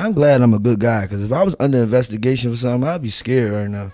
I'm glad I'm a good guy, because if I was under investigation for something, I'd be scared right now.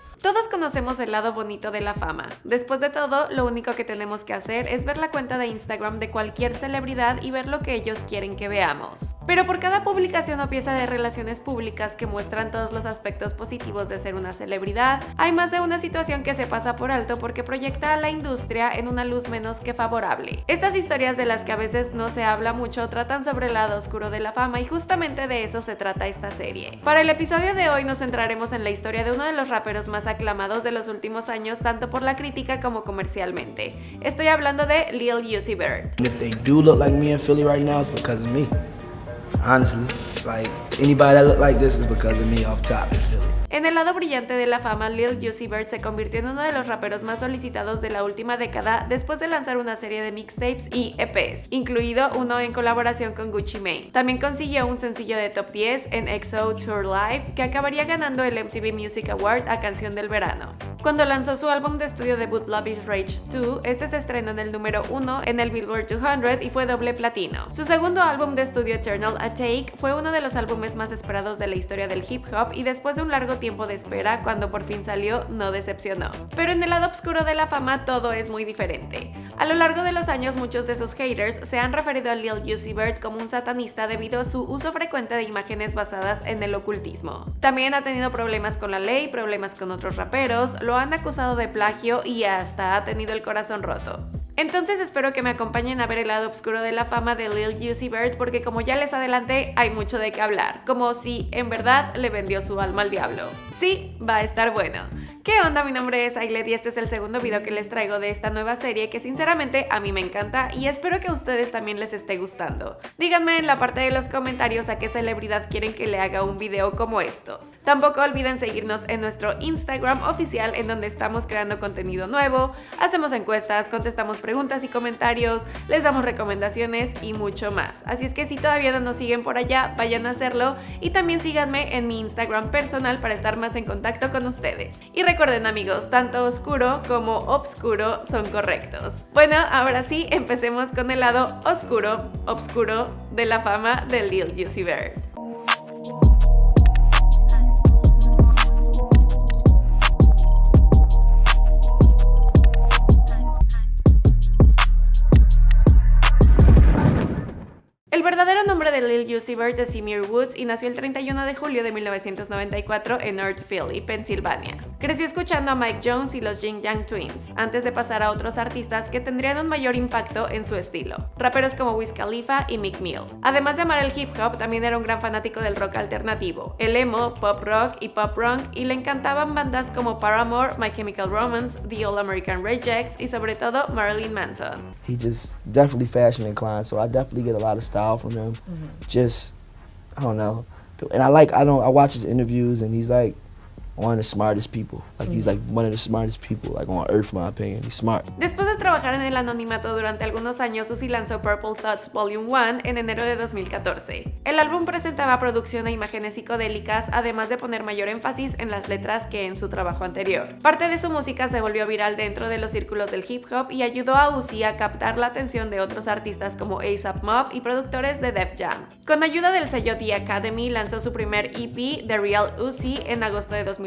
Conocemos el lado bonito de la fama. Después de todo, lo único que tenemos que hacer es ver la cuenta de Instagram de cualquier celebridad y ver lo que ellos quieren que veamos. Pero por cada publicación o pieza de relaciones públicas que muestran todos los aspectos positivos de ser una celebridad, hay más de una situación que se pasa por alto porque proyecta a la industria en una luz menos que favorable. Estas historias de las que a veces no se habla mucho tratan sobre el lado oscuro de la fama y justamente de eso se trata esta serie. Para el episodio de hoy nos centraremos en la historia de uno de los raperos más aclamados de los últimos años tanto por la crítica como comercialmente. Estoy hablando de Lil Uzi Vert. If they do look like me in Philly right now, it's because of me. Honestly, like anybody that look like this is because of me off top in Philly. En el lado brillante de la fama, Lil Uzi Vert se convirtió en uno de los raperos más solicitados de la última década después de lanzar una serie de mixtapes y EPs, incluido uno en colaboración con Gucci Mane. También consiguió un sencillo de top 10 en EXO Tour Live que acabaría ganando el MTV Music Award a Canción del Verano. Cuando lanzó su álbum de estudio debut Love is Rage 2, este se estrenó en el número 1 en el Billboard 200 y fue doble platino. Su segundo álbum de estudio Eternal A Take fue uno de los álbumes más esperados de la historia del hip hop y después de un largo tiempo de espera, cuando por fin salió, no decepcionó. Pero en el lado oscuro de la fama todo es muy diferente. A lo largo de los años muchos de sus haters se han referido a Lil Uzi Vert como un satanista debido a su uso frecuente de imágenes basadas en el ocultismo. También ha tenido problemas con la ley, problemas con otros raperos, lo han acusado de plagio y hasta ha tenido el corazón roto. Entonces espero que me acompañen a ver el lado oscuro de la fama de Lil Uzi Vert porque como ya les adelanté hay mucho de qué hablar, como si en verdad le vendió su alma al diablo. Sí, va a estar bueno. ¿Qué onda? Mi nombre es Ailed y este es el segundo video que les traigo de esta nueva serie que sinceramente a mí me encanta y espero que a ustedes también les esté gustando. Díganme en la parte de los comentarios a qué celebridad quieren que le haga un video como estos. Tampoco olviden seguirnos en nuestro Instagram oficial en donde estamos creando contenido nuevo, hacemos encuestas, contestamos preguntas y comentarios, les damos recomendaciones y mucho más. Así es que si todavía no nos siguen por allá, vayan a hacerlo y también síganme en mi Instagram personal para estar más en contacto con ustedes. Y recuerden amigos, tanto oscuro como obscuro son correctos. Bueno, ahora sí, empecemos con el lado oscuro, obscuro de la fama de Lil Uzi Vert. De Uzi Vert es Seymour Woods y nació el 31 de julio de 1994 en North Philly, Pensilvania. Creció escuchando a Mike Jones y los Jing Yang Twins, antes de pasar a otros artistas que tendrían un mayor impacto en su estilo, raperos como Wiz Khalifa y Meek Mill. Además de amar el hip hop, también era un gran fanático del rock alternativo, el emo, pop rock y pop rock, y le encantaban bandas como Paramore, My Chemical Romance, The All American Rejects y sobre todo Marilyn Manson. He just definitely fashion inclined, so I definitely get a lot of style from him. Just, I don't know. And I like, I don't, I watch his interviews and he's like, one of the smartest people. Like he's like one of the smartest people like on earth, my opinion. He's smart. Después de trabajar en el anonimato durante algunos años, Uzi lanzó Purple Thoughts Volume 1 en enero de 2014. El álbum presentaba producción e imágenes psicodélicas, además de poner mayor énfasis en las letras que en su trabajo anterior. Parte de su música se volvió viral dentro de los círculos del hip hop y ayudó a Uzi a captar la atención de otros artistas como ASAP Mob y productores de Def Jam. Con ayuda del sello The Academy, lanzó su primer EP, The Real Uzi, en agosto de 2014.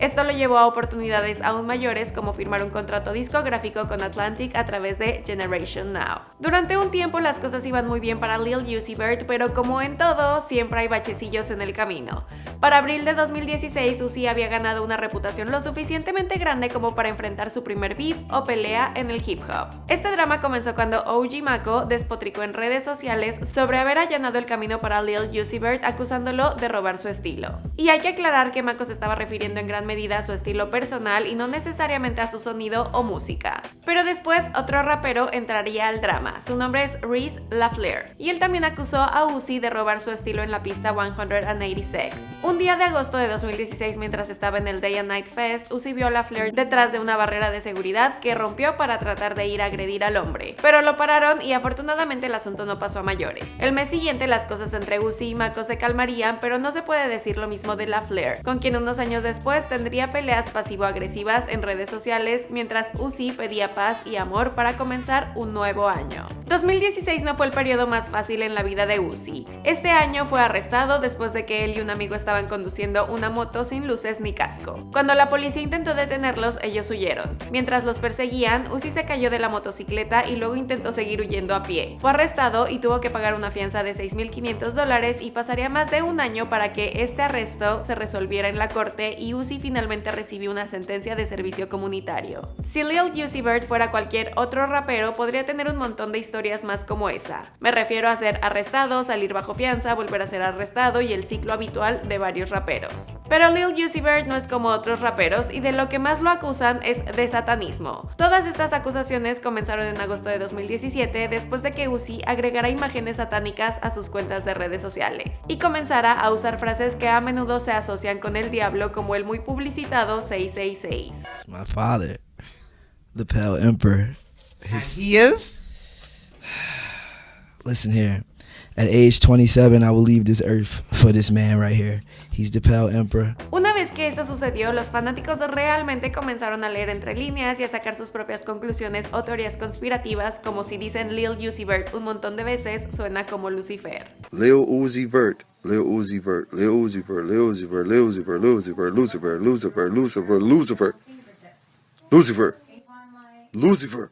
Esto lo llevó a oportunidades aún mayores como firmar un contrato discográfico con Atlantic a través de Generation Now. Durante un tiempo las cosas iban muy bien para Lil Uzi Vert, pero como en todo, siempre hay bachecillos en el camino. Para abril de 2016, Uzi había ganado una reputación lo suficientemente grande como para enfrentar su primer beef o pelea en el hip hop. Este drama comenzó cuando OG Mako despotricó en redes sociales sobre haber allanado el camino para Lil Uzi Vert acusándolo de robar su estilo. Y hay que aclarar que Mako se estaba refiriendo en gran medida a su estilo personal y no necesariamente a su sonido o música. Pero después otro rapero entraría al drama, su nombre es Reese LaFleur, y él también acusó a Uzi de robar su estilo en la pista 186. Un día de agosto de 2016 mientras estaba en el Day and Night Fest, Uzi vio a LaFleur detrás de una barrera de seguridad que rompió para tratar de ir a agredir al hombre, pero lo pararon y afortunadamente el asunto no pasó a mayores. El mes siguiente las cosas entre Uzi y Mako se calmarían, pero no se puede decir lo mismo de LaFleur, con quien unos años después tendría peleas pasivo-agresivas en redes sociales mientras Uzi pedía paz y amor para comenzar un nuevo año. 2016 no fue el periodo más fácil en la vida de Uzi. Este año fue arrestado después de que él y un amigo estaban conduciendo una moto sin luces ni casco. Cuando la policía intentó detenerlos, ellos huyeron. Mientras los perseguían, Uzi se cayó de la motocicleta y luego intentó seguir huyendo a pie. Fue arrestado y tuvo que pagar una fianza de 6.500 dólares y pasaría más de un año para que este arresto se resolviera en la corte y Uzi finalmente recibió una sentencia de servicio comunitario. Si Lil Uzi Vert fuera cualquier otro rapero, podría tener un montón de historias más como esa. Me refiero a ser arrestado, salir bajo fianza, volver a ser arrestado y el ciclo habitual de varios raperos. Pero Lil Uzi Vert no es como otros raperos y de lo que más lo acusan es de satanismo. Todas estas acusaciones comenzaron en agosto de 2017 después de que Uzi agregara imágenes satánicas a sus cuentas de redes sociales y comenzara a usar frases que a menudo se asocian con el diablo como el muy publicitado 666. My father, the Pale Emperor. His, He is? Listen here. At age 27, I will leave this earth for this man right here. He's the Pale Emperor. Una vez que eso sucedió, los fanáticos realmente comenzaron a leer entre líneas y a sacar sus propias conclusiones o teorías conspirativas, como si dicen Lil Uzi Vert un montón de veces, suena como Lucifer. Lil Uzi Vert, Lil Uzi Vert, Lil Uzi Vert, Lil Uzi Vert, Lil Uzi Vert, Lil Uzi Vert, Lucifer, Lucifer, Lucifer, Lucifer, Lucifer, Lucifer,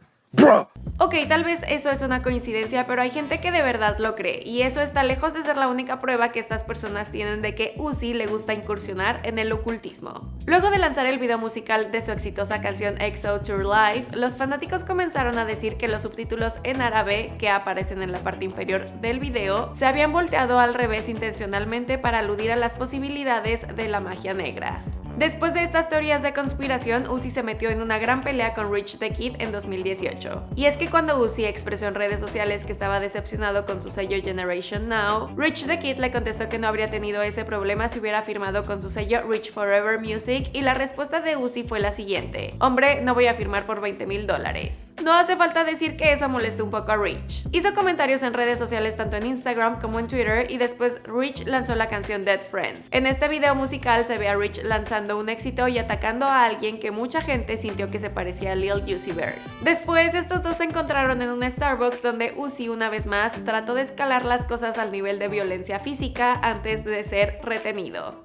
Ok, tal vez eso es una coincidencia, pero hay gente que de verdad lo cree, y eso está lejos de ser la única prueba que estas personas tienen de que Uzi le gusta incursionar en el ocultismo. Luego de lanzar el video musical de su exitosa canción EXO Tour Live, los fanáticos comenzaron a decir que los subtítulos en árabe que aparecen en la parte inferior del video se habían volteado al revés intencionalmente para aludir a las posibilidades de la magia negra. Después de estas teorías de conspiración, Uzi se metió en una gran pelea con Rich the Kid en 2018. Y es que cuando Uzi expresó en redes sociales que estaba decepcionado con su sello Generation Now, Rich the Kid le contestó que no habría tenido ese problema si hubiera firmado con su sello Rich Forever Music y la respuesta de Uzi fue la siguiente. Hombre, no voy a firmar por 20 mil dólares. No hace falta decir que eso molestó un poco a Rich. Hizo comentarios en redes sociales tanto en Instagram como en Twitter y después Rich lanzó la canción Dead Friends. En este video musical se ve a Rich lanzando un éxito y atacando a alguien que mucha gente sintió que se parecía a Lil Uzi Vert. Después estos dos se encontraron en un Starbucks donde Uzi una vez más trató de escalar las cosas al nivel de violencia física antes de ser retenido.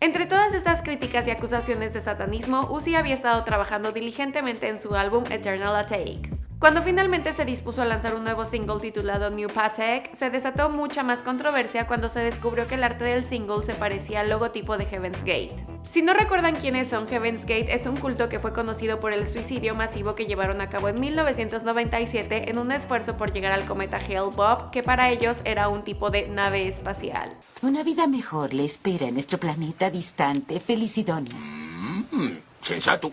Entre todas estas críticas y acusaciones de satanismo, Uzi había estado trabajando diligentemente en su álbum Eternal Atake. Cuando finalmente se dispuso a lanzar un nuevo single titulado New Patek, se desató mucha más controversia cuando se descubrió que el arte del single se parecía al logotipo de Heaven's Gate. Si no recuerdan quiénes son, Heaven's Gate es un culto que fue conocido por el suicidio masivo que llevaron a cabo en 1997 en un esfuerzo por llegar al cometa Hale-Bopp, que para ellos era un tipo de nave espacial. Una vida mejor le espera en nuestro planeta distante, Felicidonia. Sensato.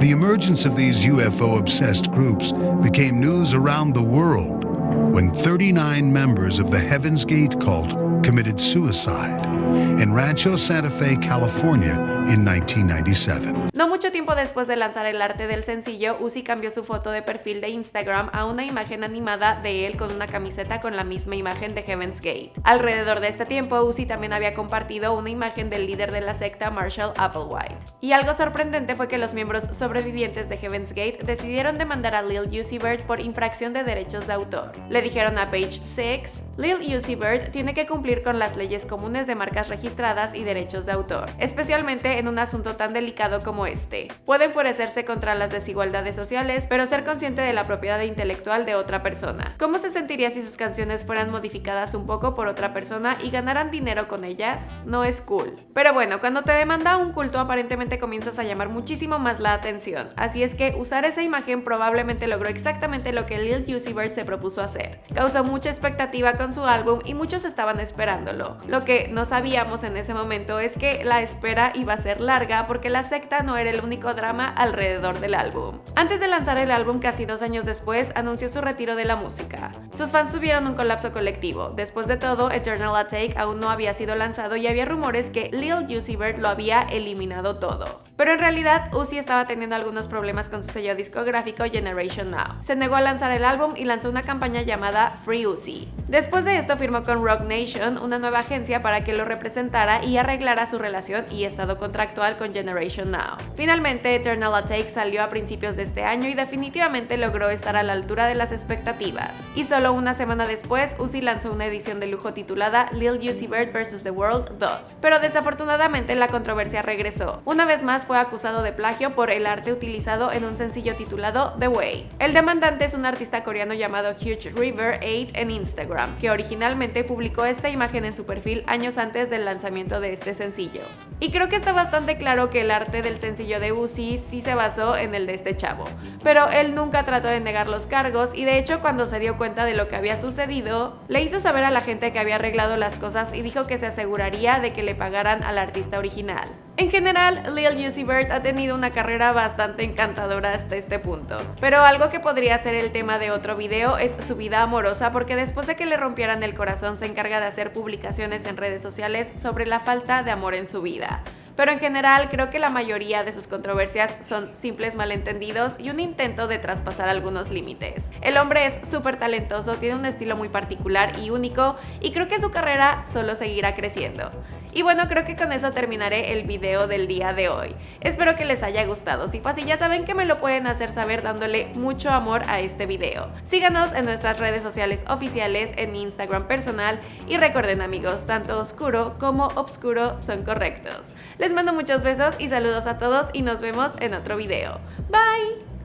The emergence of these UFO obsessed groups became news around the world when 39 members of the Heaven's Gate cult committed suicide in Rancho Santa Fe, California in 1997. No mucho tiempo después de lanzar el arte del sencillo, Uzi cambió su foto de perfil de Instagram a una imagen animada de él con una camiseta con la misma imagen de Heaven's Gate. Alrededor de este tiempo, Uzi también había compartido una imagen del líder de la secta Marshall Applewhite. Y algo sorprendente fue que los miembros sobrevivientes de Heaven's Gate decidieron demandar a Lil Uzi Vert por infracción de derechos de autor. Le dijeron a Page 6, Lil Uzi Vert tiene que cumplir con las leyes comunes de registradas y derechos de autor, especialmente en un asunto tan delicado como este. Puede enfurecerse contra las desigualdades sociales, pero ser consciente de la propiedad intelectual de otra persona. ¿Cómo se sentiría si sus canciones fueran modificadas un poco por otra persona y ganaran dinero con ellas? No es cool. Pero bueno, cuando te demanda un culto aparentemente comienzas a llamar muchísimo más la atención, así es que usar esa imagen probablemente logró exactamente lo que Lil Uzi se propuso hacer. Causó mucha expectativa con su álbum y muchos estaban esperándolo. Lo que no en ese momento es que la espera iba a ser larga porque la secta no era el único drama alrededor del álbum. Antes de lanzar el álbum casi dos años después, anunció su retiro de la música. Sus fans tuvieron un colapso colectivo. Después de todo, Eternal Atake aún no había sido lanzado y había rumores que Lil Uzi Vert lo había eliminado todo. Pero en realidad Uzi estaba teniendo algunos problemas con su sello discográfico Generation Now. Se negó a lanzar el álbum y lanzó una campaña llamada Free Uzi. Después de esto firmó con Rock Nation, una nueva agencia para que lo representara y arreglara su relación y estado contractual con Generation Now. Finalmente, Eternal Atake salió a principios de este año y definitivamente logró estar a la altura de las expectativas. Y solo una semana después, Uzi lanzó una edición de lujo titulada Lil Uzi Vert vs. The World 2. Pero desafortunadamente la controversia regresó. Una vez más fue acusado de plagio por el arte utilizado en un sencillo titulado The Way. El demandante es un artista coreano llamado Huge River 8 en Instagram, que originalmente publicó esta imagen en su perfil años antes del lanzamiento de este sencillo. Y creo que está bastante claro que el arte del sencillo de Uzi sí se basó en el de este chavo, pero él nunca trató de negar los cargos y de hecho cuando se dio cuenta de lo que había sucedido, le hizo saber a la gente que había arreglado las cosas y dijo que se aseguraría de que le pagaran al artista original. En general, Lil Uzi Vert ha tenido una carrera bastante encantadora hasta este punto, pero algo que podría ser el tema de otro video es su vida amorosa porque después de que le rompieran el corazón se encarga de hacer publicaciones en redes sociales sobre la falta de amor en su vida pero en general creo que la mayoría de sus controversias son simples malentendidos y un intento de traspasar algunos límites. El hombre es súper talentoso, tiene un estilo muy particular y único y creo que su carrera solo seguirá creciendo. Y bueno, creo que con eso terminaré el video del día de hoy. Espero que les haya gustado. Si fue así, ya saben que me lo pueden hacer saber dándole mucho amor a este video. Síganos en nuestras redes sociales oficiales, en mi Instagram personal y recuerden amigos, tanto oscuro como obscuro son correctos. Les mando muchos besos y saludos a todos y nos vemos en otro video. Bye!